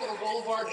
too. Capitol Boulevard